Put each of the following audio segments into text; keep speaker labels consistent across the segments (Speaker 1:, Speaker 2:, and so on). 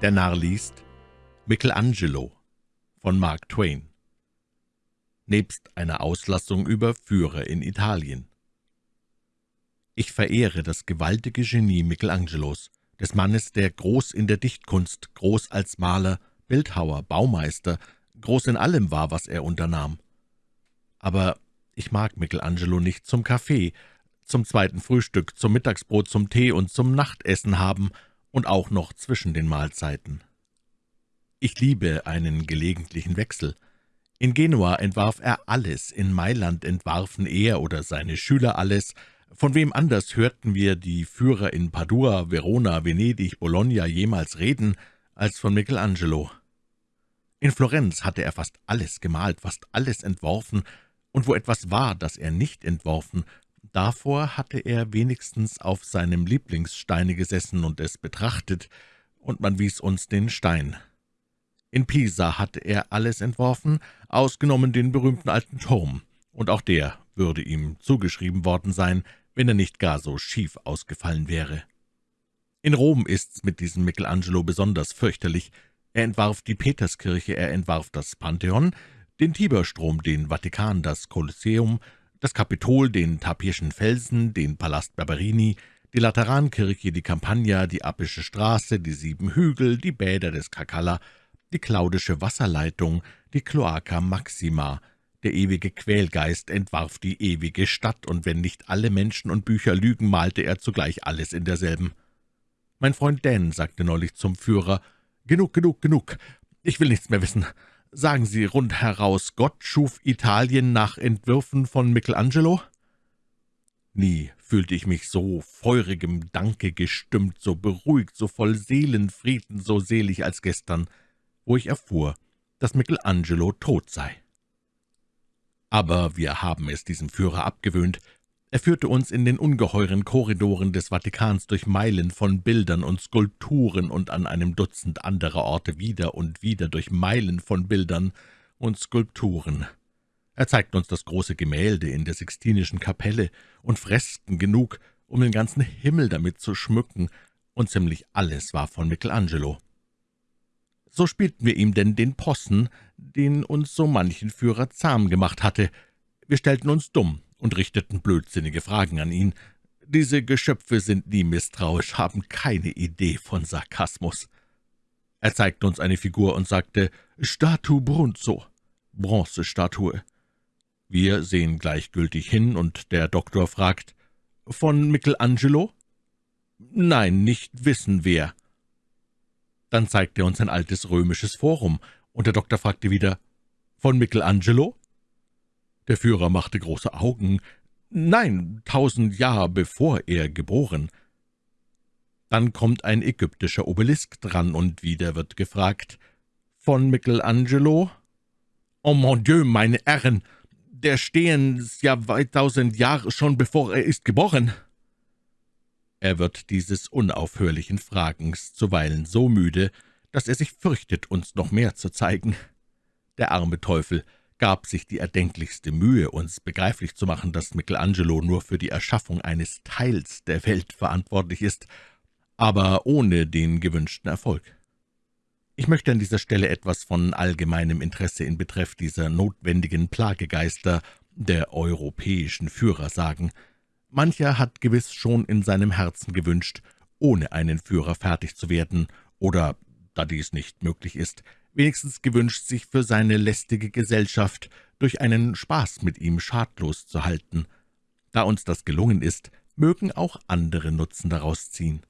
Speaker 1: Der Narr liest Michelangelo von Mark Twain Nebst einer Auslassung über Führer in Italien Ich verehre das gewaltige Genie Michelangelos, des Mannes, der groß in der Dichtkunst, groß als Maler, Bildhauer, Baumeister, groß in allem war, was er unternahm. Aber ich mag Michelangelo nicht zum Kaffee, zum zweiten Frühstück, zum Mittagsbrot, zum Tee und zum Nachtessen haben und auch noch zwischen den Mahlzeiten. Ich liebe einen gelegentlichen Wechsel. In Genua entwarf er alles, in Mailand entwarfen er oder seine Schüler alles. Von wem anders hörten wir die Führer in Padua, Verona, Venedig, Bologna jemals reden, als von Michelangelo. In Florenz hatte er fast alles gemalt, fast alles entworfen, und wo etwas war, das er nicht entworfen, davor hatte er wenigstens auf seinem Lieblingssteine gesessen und es betrachtet, und man wies uns den Stein. In Pisa hatte er alles entworfen, ausgenommen den berühmten alten Turm, und auch der würde ihm zugeschrieben worden sein, wenn er nicht gar so schief ausgefallen wäre. In Rom ist's mit diesem Michelangelo besonders fürchterlich. Er entwarf die Peterskirche, er entwarf das Pantheon, den Tiberstrom, den Vatikan, das Kolosseum, das Kapitol, den Tapirschen Felsen, den Palast Barberini, die Laterankirche, die Campagna, die Appische Straße, die sieben Hügel, die Bäder des Kakala, die Claudische Wasserleitung, die Cloaca Maxima. Der ewige Quälgeist entwarf die ewige Stadt, und wenn nicht alle Menschen und Bücher lügen, malte er zugleich alles in derselben. Mein Freund Dan sagte neulich zum Führer, »Genug, genug, genug, ich will nichts mehr wissen. Sagen Sie rundheraus, Gott schuf Italien nach Entwürfen von Michelangelo?« Nie fühlte ich mich so feurigem Danke gestimmt, so beruhigt, so voll Seelenfrieden, so selig als gestern wo ich erfuhr, dass Michelangelo tot sei. Aber wir haben es diesem Führer abgewöhnt. Er führte uns in den ungeheuren Korridoren des Vatikans durch Meilen von Bildern und Skulpturen und an einem Dutzend anderer Orte wieder und wieder durch Meilen von Bildern und Skulpturen. Er zeigte uns das große Gemälde in der Sixtinischen Kapelle und Fresken genug, um den ganzen Himmel damit zu schmücken, und ziemlich alles war von Michelangelo. So spielten wir ihm denn den Possen, den uns so manchen Führer zahm gemacht hatte. Wir stellten uns dumm und richteten blödsinnige Fragen an ihn. Diese Geschöpfe sind nie misstrauisch, haben keine Idee von Sarkasmus. Er zeigte uns eine Figur und sagte, »Statu Brunzo«, Bronzestatue. Wir sehen gleichgültig hin, und der Doktor fragt, »Von Michelangelo?« »Nein, nicht wissen wer.« dann zeigte er uns ein altes römisches Forum, und der Doktor fragte wieder, »Von Michelangelo?« Der Führer machte große Augen. »Nein, tausend Jahre bevor er geboren.« Dann kommt ein ägyptischer Obelisk dran, und wieder wird gefragt, »Von Michelangelo?« »Oh mon Dieu, meine Herren, der stehen ja weit tausend Jahre schon bevor er ist geboren.« er wird dieses unaufhörlichen Fragens zuweilen so müde, dass er sich fürchtet, uns noch mehr zu zeigen. Der arme Teufel gab sich die erdenklichste Mühe, uns begreiflich zu machen, dass Michelangelo nur für die Erschaffung eines Teils der Welt verantwortlich ist, aber ohne den gewünschten Erfolg. Ich möchte an dieser Stelle etwas von allgemeinem Interesse in Betreff dieser notwendigen Plagegeister der europäischen Führer sagen – Mancher hat gewiss schon in seinem Herzen gewünscht, ohne einen Führer fertig zu werden, oder, da dies nicht möglich ist, wenigstens gewünscht, sich für seine lästige Gesellschaft durch einen Spaß mit ihm schadlos zu halten. Da uns das gelungen ist, mögen auch andere Nutzen daraus ziehen.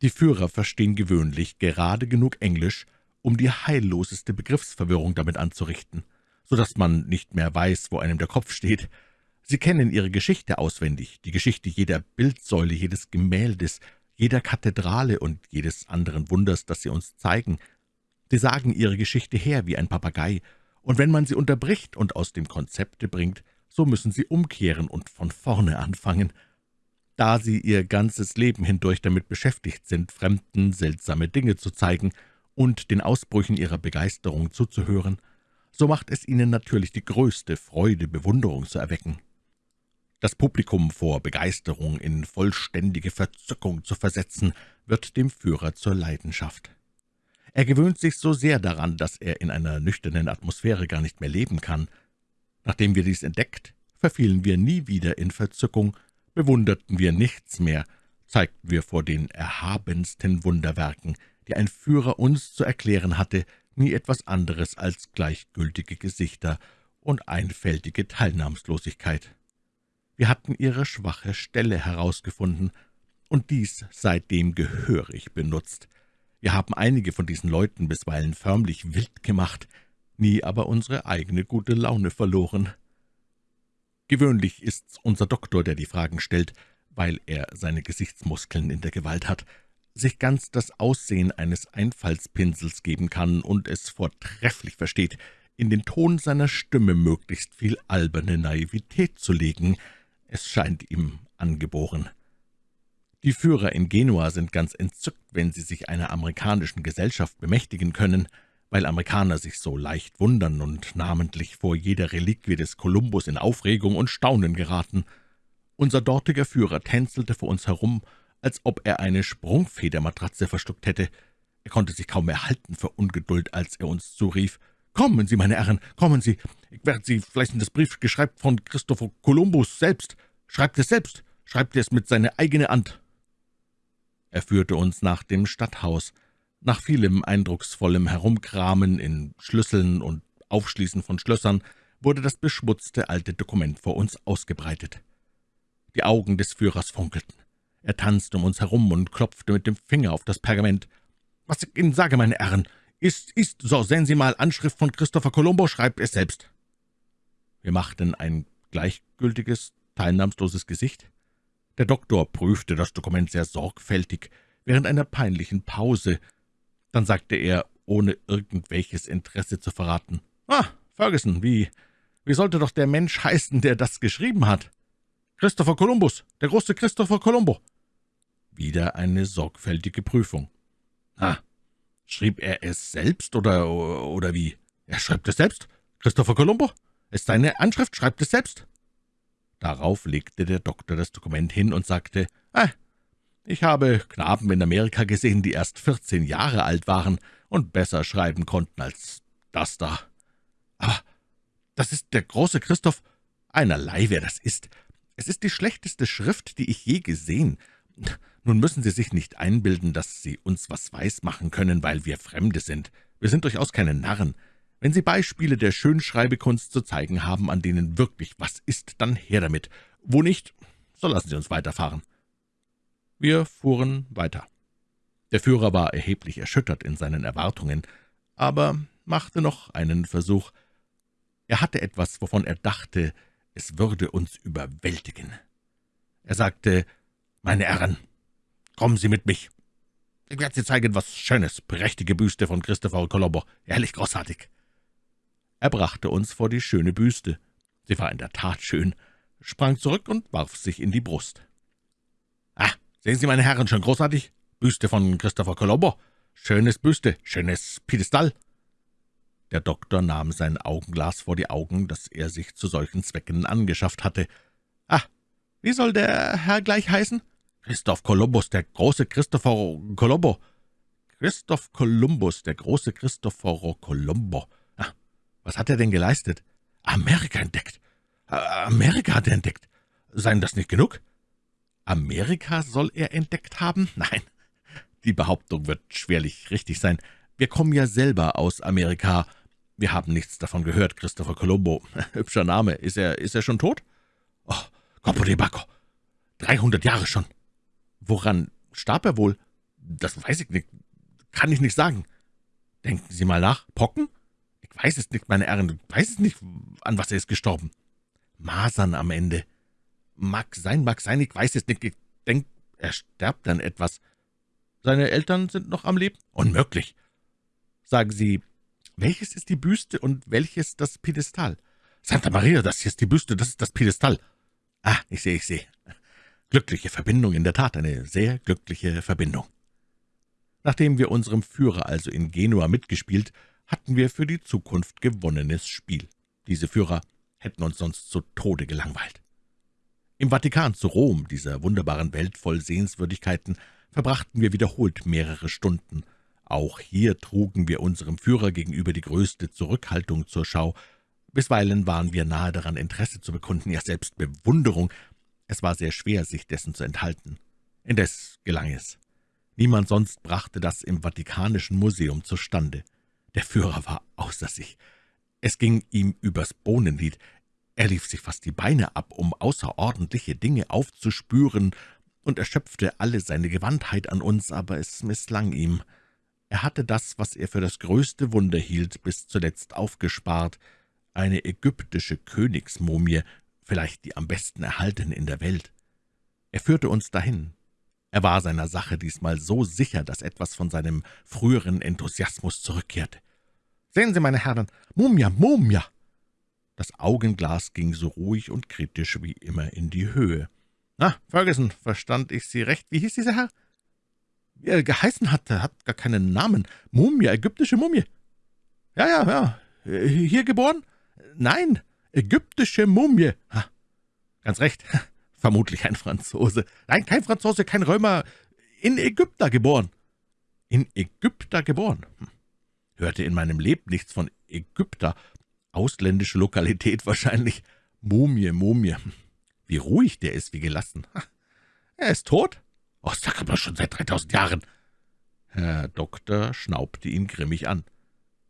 Speaker 1: Die Führer verstehen gewöhnlich gerade genug Englisch, um die heilloseste Begriffsverwirrung damit anzurichten, so dass man nicht mehr weiß, wo einem der Kopf steht, Sie kennen Ihre Geschichte auswendig, die Geschichte jeder Bildsäule, jedes Gemäldes, jeder Kathedrale und jedes anderen Wunders, das Sie uns zeigen. Sie sagen Ihre Geschichte her wie ein Papagei, und wenn man Sie unterbricht und aus dem Konzepte bringt, so müssen Sie umkehren und von vorne anfangen. Da Sie Ihr ganzes Leben hindurch damit beschäftigt sind, Fremden seltsame Dinge zu zeigen und den Ausbrüchen Ihrer Begeisterung zuzuhören, so macht es Ihnen natürlich die größte Freude, Bewunderung zu erwecken. Das Publikum vor Begeisterung in vollständige Verzückung zu versetzen, wird dem Führer zur Leidenschaft. Er gewöhnt sich so sehr daran, dass er in einer nüchternen Atmosphäre gar nicht mehr leben kann. Nachdem wir dies entdeckt, verfielen wir nie wieder in Verzückung, bewunderten wir nichts mehr, zeigten wir vor den erhabensten Wunderwerken, die ein Führer uns zu erklären hatte, nie etwas anderes als gleichgültige Gesichter und einfältige Teilnahmslosigkeit. Wir hatten ihre schwache Stelle herausgefunden und dies seitdem gehörig benutzt. Wir haben einige von diesen Leuten bisweilen förmlich wild gemacht, nie aber unsere eigene gute Laune verloren. Gewöhnlich ist's unser Doktor, der die Fragen stellt, weil er seine Gesichtsmuskeln in der Gewalt hat, sich ganz das Aussehen eines Einfallspinsels geben kann und es vortrefflich versteht, in den Ton seiner Stimme möglichst viel alberne Naivität zu legen. Es scheint ihm angeboren. Die Führer in Genua sind ganz entzückt, wenn sie sich einer amerikanischen Gesellschaft bemächtigen können, weil Amerikaner sich so leicht wundern und namentlich vor jeder Reliquie des Kolumbus in Aufregung und Staunen geraten. Unser dortiger Führer tänzelte vor uns herum als ob er eine Sprungfedermatratze verschluckt hätte. Er konnte sich kaum mehr halten vor Ungeduld, als er uns zurief. »Kommen Sie, meine Herren, kommen Sie! Ich werde Sie vielleicht in das Brief geschreibt von Christopher Columbus selbst. Schreibt es selbst, schreibt es mit seiner eigenen Hand.« Er führte uns nach dem Stadthaus. Nach vielem eindrucksvollem Herumkramen in Schlüsseln und Aufschließen von Schlössern wurde das beschmutzte alte Dokument vor uns ausgebreitet. Die Augen des Führers funkelten. Er tanzte um uns herum und klopfte mit dem Finger auf das Pergament. »Was ich Ihnen sage, meine Herren, ist, ist, so sehen Sie mal, Anschrift von Christopher Colombo, schreibt es selbst.« Wir machten ein gleichgültiges, teilnahmsloses Gesicht. Der Doktor prüfte das Dokument sehr sorgfältig, während einer peinlichen Pause. Dann sagte er, ohne irgendwelches Interesse zu verraten, »Ah, Ferguson, wie, wie sollte doch der Mensch heißen, der das geschrieben hat?« »Christopher Columbus, der große Christopher Colombo.« wieder eine sorgfältige Prüfung. »Ah, schrieb er es selbst, oder, oder wie?« »Er schreibt es selbst. Christopher Colombo. Ist seine Anschrift, schreibt es selbst.« Darauf legte der Doktor das Dokument hin und sagte, »Ah, ich habe Knaben in Amerika gesehen, die erst vierzehn Jahre alt waren und besser schreiben konnten als das da. Aber das ist der große Christoph. Einerlei, wer das ist. Es ist die schlechteste Schrift, die ich je gesehen. Nun müssen Sie sich nicht einbilden, dass Sie uns was weismachen können, weil wir Fremde sind. Wir sind durchaus keine Narren. Wenn Sie Beispiele der Schönschreibekunst zu zeigen haben, an denen wirklich was ist, dann her damit. Wo nicht, so lassen Sie uns weiterfahren.« Wir fuhren weiter. Der Führer war erheblich erschüttert in seinen Erwartungen, aber machte noch einen Versuch. Er hatte etwas, wovon er dachte, es würde uns überwältigen. Er sagte, »Meine Herren, kommen Sie mit mich. Ich werde Sie zeigen, was Schönes, prächtige Büste von Christopher Colombo, ehrlich großartig.« Er brachte uns vor die schöne Büste. Sie war in der Tat schön, sprang zurück und warf sich in die Brust. »Ah, sehen Sie, meine Herren, schon großartig? Büste von Christopher Colombo. Schönes Büste, schönes Piedestal.« der Doktor nahm sein Augenglas vor die Augen, das er sich zu solchen Zwecken angeschafft hatte. »Ah, wie soll der Herr gleich heißen?« »Christoph Kolumbus, der große Christopher Colombo.« »Christoph Kolumbus, der große Christopher Colombo. Was hat er denn geleistet?« »Amerika entdeckt. Amerika hat er entdeckt. Seien das nicht genug?« »Amerika soll er entdeckt haben? Nein, die Behauptung wird schwerlich richtig sein. Wir kommen ja selber aus Amerika, »Wir haben nichts davon gehört, Christopher Colombo. Hübscher Name. Ist er, ist er schon tot?« »Oh, Corpo de Bacco. Dreihundert Jahre schon.« »Woran starb er wohl?« »Das weiß ich nicht. Kann ich nicht sagen.« »Denken Sie mal nach. Pocken?« »Ich weiß es nicht, meine Herren. Ich weiß es nicht, an was er ist gestorben.« »Masern am Ende.« »Mag sein, mag sein. Ich weiß es nicht. Ich denke, er sterbt an etwas.« »Seine Eltern sind noch am Leben?« »Unmöglich.« »Sagen Sie, welches ist die Büste und welches das Piedestal? Santa Maria, das hier ist die Büste, das ist das Piedestal. Ah, ich sehe, ich sehe. Glückliche Verbindung, in der Tat eine sehr glückliche Verbindung. Nachdem wir unserem Führer also in Genua mitgespielt, hatten wir für die Zukunft gewonnenes Spiel. Diese Führer hätten uns sonst zu Tode gelangweilt. Im Vatikan zu Rom, dieser wunderbaren Welt voll Sehenswürdigkeiten, verbrachten wir wiederholt mehrere Stunden. Auch hier trugen wir unserem Führer gegenüber die größte Zurückhaltung zur Schau. Bisweilen waren wir nahe daran, Interesse zu bekunden, ja selbst Bewunderung. Es war sehr schwer, sich dessen zu enthalten. Indes gelang es. Niemand sonst brachte das im Vatikanischen Museum zustande. Der Führer war außer sich. Es ging ihm übers Bohnenlied. Er lief sich fast die Beine ab, um außerordentliche Dinge aufzuspüren, und erschöpfte alle seine Gewandtheit an uns, aber es misslang ihm. Er hatte das, was er für das größte Wunder hielt, bis zuletzt aufgespart, eine ägyptische Königsmumie, vielleicht die am besten erhaltene in der Welt. Er führte uns dahin. Er war seiner Sache diesmal so sicher, dass etwas von seinem früheren Enthusiasmus zurückkehrte. »Sehen Sie, meine Herren, Mumia, Mumia!« das Augenglas ging so ruhig und kritisch wie immer in die Höhe. »Na, Ferguson, verstand ich Sie recht? Wie hieß dieser Herr?« »Wie er geheißen hatte, hat gar keinen Namen. Mumie, ägyptische Mumie.« »Ja, ja, ja. Hier geboren?« »Nein, ägyptische Mumie.« ha, »Ganz recht. Vermutlich ein Franzose. Nein, kein Franzose, kein Römer. In Ägypter geboren.« »In Ägypter geboren?« hm. Hörte in meinem Leben nichts von Ägypter, Ausländische Lokalität wahrscheinlich. Mumie, Mumie. Wie ruhig der ist, wie gelassen. Er ist tot? Oh, sag aber schon seit dreitausend Jahren. Herr Doktor schnaubte ihn grimmig an.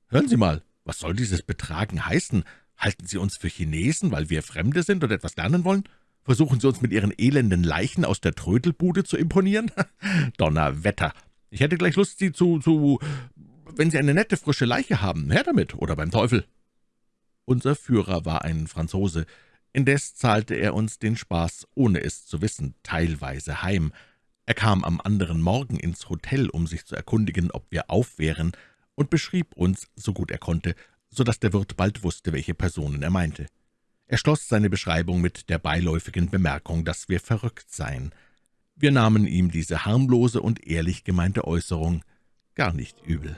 Speaker 1: Hören Sie mal, was soll dieses Betragen heißen? Halten Sie uns für Chinesen, weil wir Fremde sind und etwas lernen wollen? Versuchen Sie uns mit Ihren elenden Leichen aus der Trödelbude zu imponieren? Donnerwetter! Ich hätte gleich Lust, Sie zu, zu... Wenn Sie eine nette, frische Leiche haben, her damit, oder beim Teufel!« unser Führer war ein Franzose, indes zahlte er uns den Spaß, ohne es zu wissen, teilweise heim. Er kam am anderen Morgen ins Hotel, um sich zu erkundigen, ob wir auf wären, und beschrieb uns, so gut er konnte, so dass der Wirt bald wusste, welche Personen er meinte. Er schloss seine Beschreibung mit der beiläufigen Bemerkung, dass wir verrückt seien. Wir nahmen ihm diese harmlose und ehrlich gemeinte Äußerung gar nicht übel.